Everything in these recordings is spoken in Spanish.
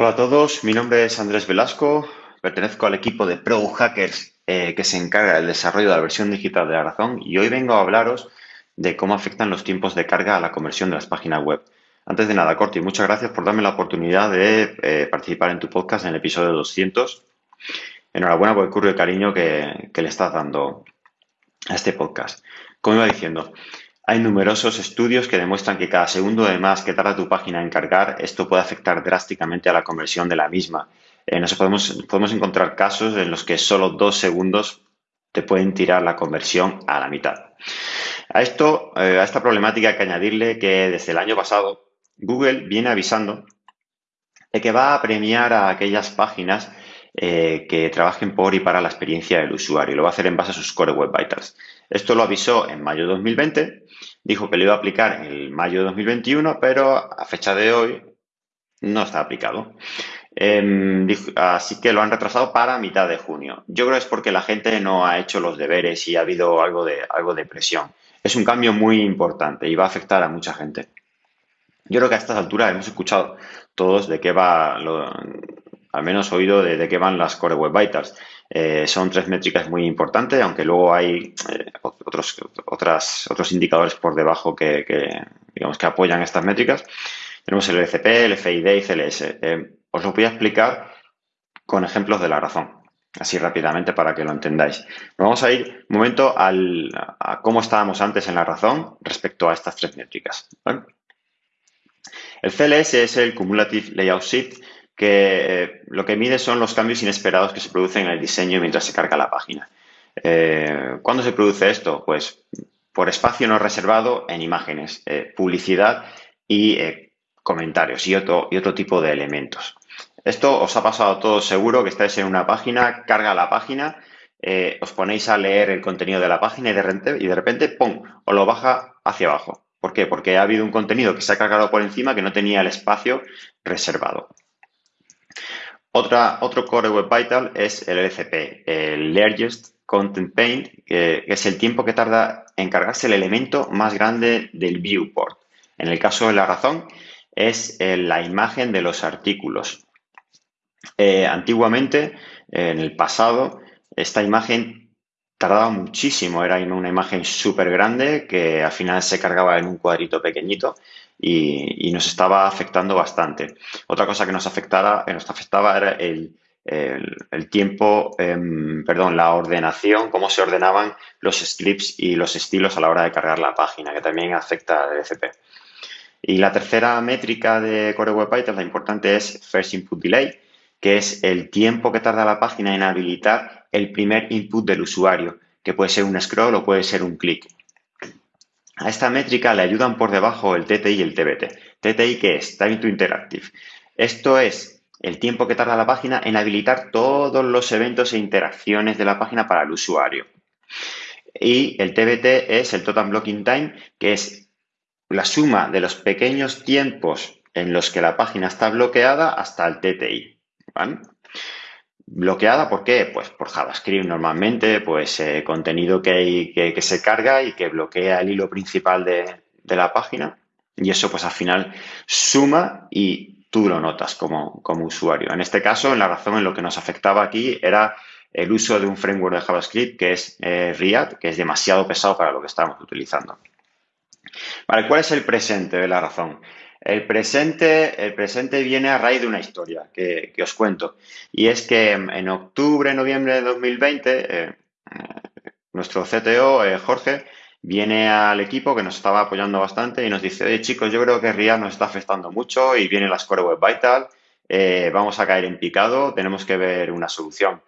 Hola a todos, mi nombre es Andrés Velasco, pertenezco al equipo de Pro Hackers eh, que se encarga del desarrollo de la versión digital de la razón y hoy vengo a hablaros de cómo afectan los tiempos de carga a la conversión de las páginas web. Antes de nada, Corti, muchas gracias por darme la oportunidad de eh, participar en tu podcast en el episodio 200. Enhorabuena por el curro de cariño que le estás dando a este podcast. Como iba diciendo, hay numerosos estudios que demuestran que cada segundo de más que tarda tu página en cargar, esto puede afectar drásticamente a la conversión de la misma. Eh, nos podemos, podemos encontrar casos en los que solo dos segundos te pueden tirar la conversión a la mitad. A esto, eh, a esta problemática hay que añadirle que desde el año pasado Google viene avisando de que va a premiar a aquellas páginas eh, que trabajen por y para la experiencia del usuario. Lo va a hacer en base a sus Core Web Vitals. Esto lo avisó en mayo de 2020, dijo que lo iba a aplicar en mayo de 2021, pero a fecha de hoy no está aplicado. Em, así que lo han retrasado para mitad de junio. Yo creo que es porque la gente no ha hecho los deberes y ha habido algo de, algo de presión. Es un cambio muy importante y va a afectar a mucha gente. Yo creo que a estas alturas hemos escuchado todos de qué va, al menos oído de, de qué van las Core Web Vitals. Eh, son tres métricas muy importantes, aunque luego hay eh, otros, otras, otros indicadores por debajo que, digamos, que apoyan estas métricas. Tenemos el LCP, el FID y CLS. Eh, os lo voy a explicar con ejemplos de la razón, así rápidamente para que lo entendáis. vamos a ir un momento al, a cómo estábamos antes en la razón respecto a estas tres métricas. El CLS es el Cumulative Layout Shift, que eh, lo que mide son los cambios inesperados que se producen en el diseño mientras se carga la página. Eh, ¿Cuándo se produce esto? Pues por espacio no reservado en imágenes, eh, publicidad y comentarios y otro, y otro tipo de elementos. Esto os ha pasado a todos seguro que estáis en una página, carga la página, os ponéis a leer el contenido de la página y de, repente, y de repente, ¡pum!, os lo baja hacia abajo. ¿Por qué? Porque ha habido un contenido que se ha cargado por encima que no tenía el espacio reservado. Otra, otro Core Web Vital es el LCP, el Largest Content Paint, que es el tiempo que tarda en cargarse el elemento más grande del viewport. En el caso de la razón, es eh, la imagen de los artículos. Eh, antiguamente, en el pasado, esta imagen tardaba muchísimo, era una imagen súper grande que al final se cargaba en un cuadrito pequeñito y, nos estaba afectando bastante. Otra cosa que nos, afectaba, nos afectaba era el, tiempo, em, perdón, la ordenación, cómo se ordenaban los scripts y los estilos a la hora de cargar la página, que también afecta al DCP. Y la tercera métrica de Core Web Vitals, la importante es First Input Delay, que es el tiempo que tarda la página en habilitar el primer input del usuario, que puede ser un scroll o puede ser un clic. A esta métrica le ayudan por debajo el TTI y el TBT. TTI, ¿qué es? Time to Interactive. Esto es el tiempo que tarda la página en habilitar todos los eventos e interacciones de la página para el usuario. Y el TBT es el Total Blocking Time, que es la suma de los pequeños tiempos en los que la página está bloqueada hasta el TTI. Bloqueada, ¿por qué? Pues por JavaScript normalmente, pues eh, contenido que, que, se carga y que bloquea el hilo principal de, la página. Y eso pues al final suma y tú lo notas como, usuario. En este caso, en la razón en lo que nos afectaba aquí era el uso de un framework de JavaScript que es eh, React, que es demasiado pesado para lo que estábamos utilizando. Vale, ¿cuál es el presente de la razón? El presente, el presente viene a raíz de una historia que, os cuento. Y es que en octubre, noviembre de 2020, eh, eh, nuestro CTO, eh, Jorge, viene al equipo que nos estaba apoyando bastante y nos dice, oye chicos, yo creo que RIA nos está afectando mucho y viene la Score Web Vital, vamos a caer en picado, tenemos que ver una solución.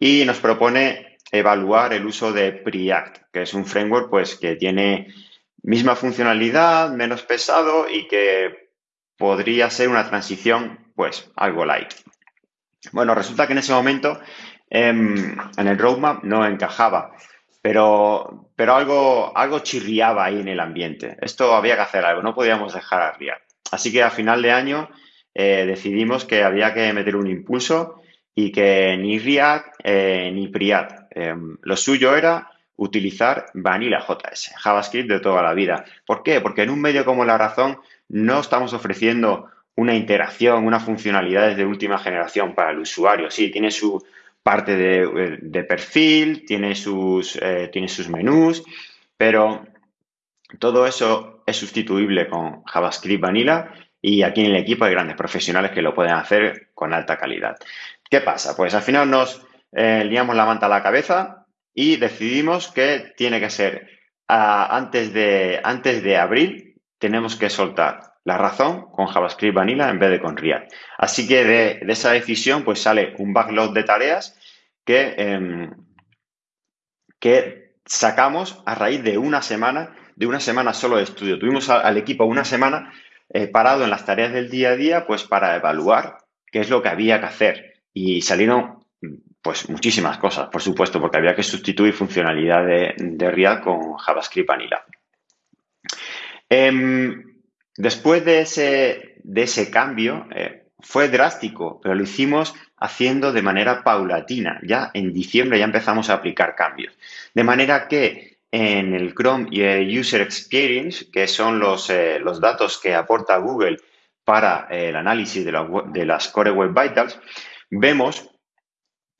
Y nos propone evaluar el uso de Preact, que es un framework pues, que tiene misma funcionalidad, menos pesado y que podría ser una transición, pues, algo light. Bueno, resulta que en ese momento em, en el roadmap no encajaba, pero, pero algo, algo chirriaba ahí en el ambiente. Esto había que hacer algo, no podíamos dejar a React. Así que a final de año eh, decidimos que había que meter un impulso y que ni React eh, ni Priat. Em, lo suyo era utilizar Vanilla JS, JavaScript de toda la vida. ¿Por qué? Porque en un medio como La Razón no estamos ofreciendo una interacción, una funcionalidad de última generación para el usuario. Sí, tiene su parte de, perfil, tiene sus, eh, tiene sus menús, pero todo eso es sustituible con JavaScript Vanilla y aquí en el equipo hay grandes profesionales que lo pueden hacer con alta calidad. ¿Qué pasa? Pues al final nos eh, liamos la manta a la cabeza y decidimos que tiene que ser ah, antes, de, antes de abril, tenemos que soltar la razón con JavaScript Vanilla en vez de con React. Así que de, esa decisión pues sale un backlog de tareas que, em, que sacamos a raíz de una semana, de una semana solo de estudio. Tuvimos al equipo una semana eh, parado en las tareas del día a día, pues para evaluar qué es lo que había que hacer. Y salieron pues muchísimas cosas, por supuesto, porque había que sustituir funcionalidad de, de React con JavaScript Vanilla. Em, después de ese, de ese cambio, eh, fue drástico, pero lo hicimos haciendo de manera paulatina. Ya en diciembre ya empezamos a aplicar cambios. De manera que en el Chrome y el User Experience, que son los, eh, los datos que aporta Google para el análisis de, las Core Web Vitals, vemos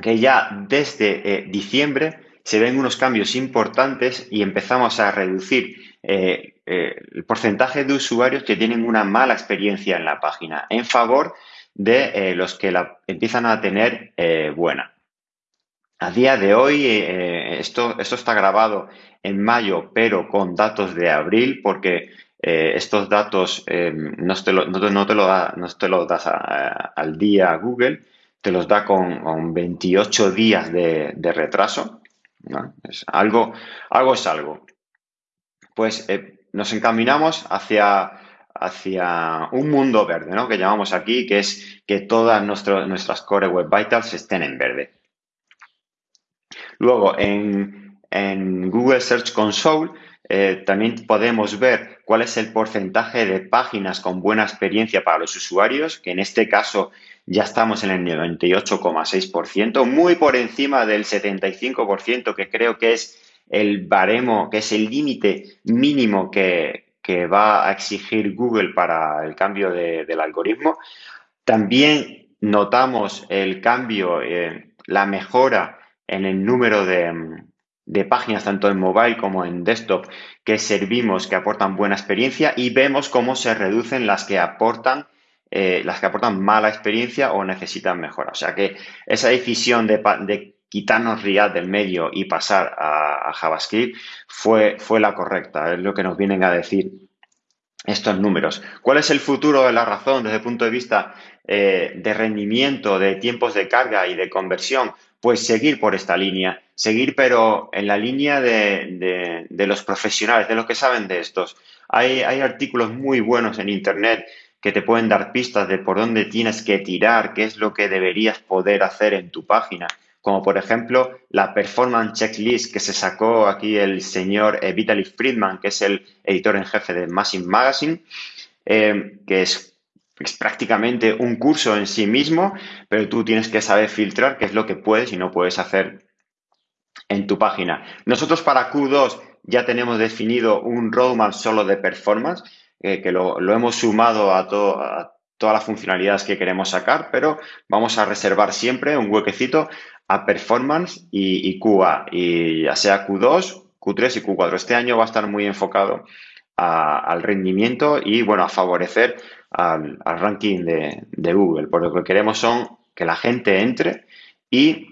que ya desde eh, diciembre se ven unos cambios importantes y empezamos a reducir eh, el porcentaje de usuarios que tienen una mala experiencia en la página en favor de los que la empiezan a tener buena. A día de hoy, esto, esto está grabado en mayo, pero con datos de abril, porque eh, estos datos eh, no, te lo, lo da, no te los das al día Google, te los da con, 28 días de, retraso. Es algo, algo es algo. Pues eh, nos encaminamos hacia, hacia un mundo verde, ¿no? que llamamos aquí, que es que todas nuestras Core Web Vitals estén en verde. Luego, en, en Google Search Console eh, también podemos ver cuál es el porcentaje de páginas con buena experiencia para los usuarios, que en este caso ya estamos en el 98,6%, muy por encima del 75%, que creo que es el baremo, que es el límite mínimo que, va a exigir Google para el cambio del algoritmo. También notamos el cambio, eh, la mejora en el número de, de páginas tanto en mobile como en desktop que servimos que aportan buena experiencia y vemos cómo se reducen las que aportan eh, las que aportan mala experiencia o necesitan mejora. O sea que esa decisión de, quitarnos React del medio y pasar a, JavaScript fue, fue la correcta, es lo que nos vienen a decir estos números. ¿Cuál es el futuro de la razón desde el punto de vista eh, de rendimiento, de tiempos de carga y de conversión? Pues seguir por esta línea seguir, pero en la línea de, los profesionales, de los que saben de estos. Hay, artículos muy buenos en Internet que te pueden dar pistas de por dónde tienes que tirar, qué es lo que deberías poder hacer en tu página. Como por ejemplo la Performance Checklist que se sacó aquí el señor eh, Vitaly Friedman, que es el editor en jefe de Massive Magazine, eh, que es, es, prácticamente un curso en sí mismo, pero tú tienes que saber filtrar qué es lo que puedes y no puedes hacer en tu página. Nosotros para Q2 ya tenemos definido un roadmap solo de performance, eh, que lo, hemos sumado a, todas las funcionalidades que queremos sacar, pero vamos a reservar siempre un huequecito a performance y, QA, y ya sea Q2, Q3 y Q4. Este año va a estar muy enfocado al rendimiento y, bueno, a favorecer al, ranking de, de Google. Por lo que queremos son que la gente entre y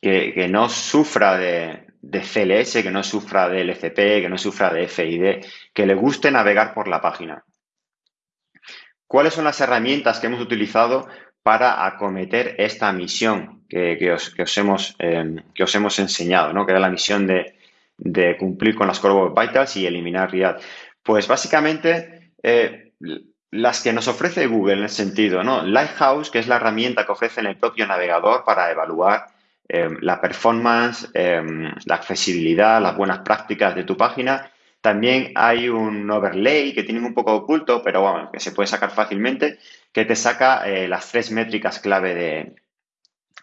que, no sufra de, CLS, que no sufra de LCP, que no sufra de FID, que le guste navegar por la página. ¿Cuáles son las herramientas que hemos utilizado para acometer esta misión que, os, hemos, em, que os hemos enseñado, ¿no? que era la misión de, cumplir con las Core Web Vitals y eliminar React? Pues básicamente eh, las que nos ofrece Google en el sentido, ¿no? Lighthouse, que es la herramienta que ofrece en el propio navegador para evaluar Em, la performance, em, la accesibilidad, las buenas prácticas de tu página. También hay un overlay que tiene un poco oculto, pero bueno, que se puede sacar fácilmente, que te saca eh, las tres métricas clave de,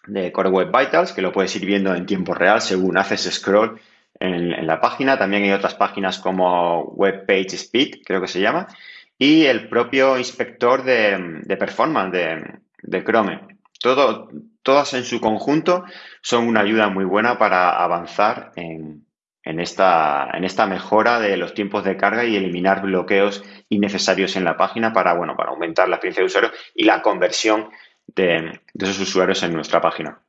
de Core Web Vitals, que lo puedes ir viendo en tiempo real según haces scroll en, la página. También hay otras páginas como Web Page Speed, creo que se llama. y el propio inspector de, performance de, Chrome. Todo, todas en su conjunto son una ayuda muy buena para avanzar en, esta, en esta mejora de los tiempos de carga y eliminar bloqueos innecesarios en la página para, bueno, para aumentar la experiencia de usuario y la conversión de, esos usuarios en nuestra página.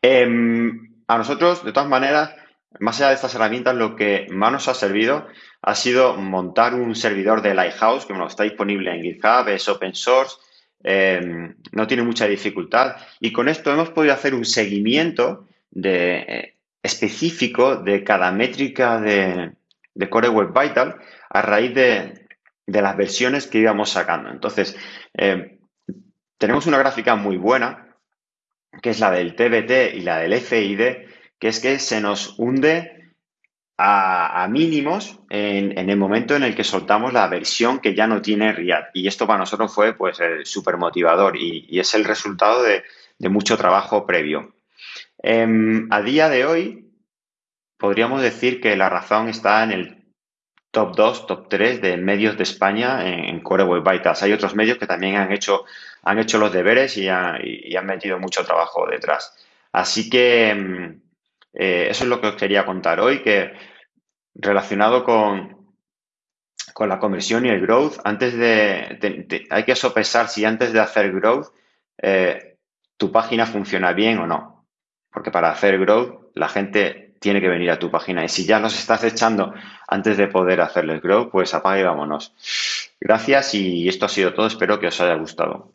Em, a nosotros, de todas maneras, más allá de estas herramientas, lo que más nos ha servido ha sido montar un servidor de Lighthouse, que está disponible en GitHub, es open source, em, no tiene mucha dificultad. Y con esto hemos podido hacer un seguimiento de, eh, específico de cada métrica de, Core Web Vital a raíz de, las versiones que íbamos sacando. Entonces, em, tenemos una gráfica muy buena, que es la del TBT y la del FID, que es que se nos hunde a, mínimos en, el momento en el que soltamos la versión que ya no tiene React. Y esto para nosotros fue pues súper motivador y, es el resultado de, mucho trabajo previo. Em, a día de hoy, podríamos decir que la razón está en el top 2, top 3 de medios de España en, Core Web Vitals. Hay otros medios que también han hecho, han hecho los deberes y, han metido mucho trabajo detrás. Así que em, eh, eso es lo que os quería contar hoy, que relacionado con, con la conversión y el growth, antes de, hay que sopesar si antes de hacer growth eh, tu página funciona bien o no. Porque para hacer growth la gente tiene que venir a tu página. Y si ya los estás echando antes de poder hacerles growth, pues apague y vámonos. Gracias y esto ha sido todo. Espero que os haya gustado.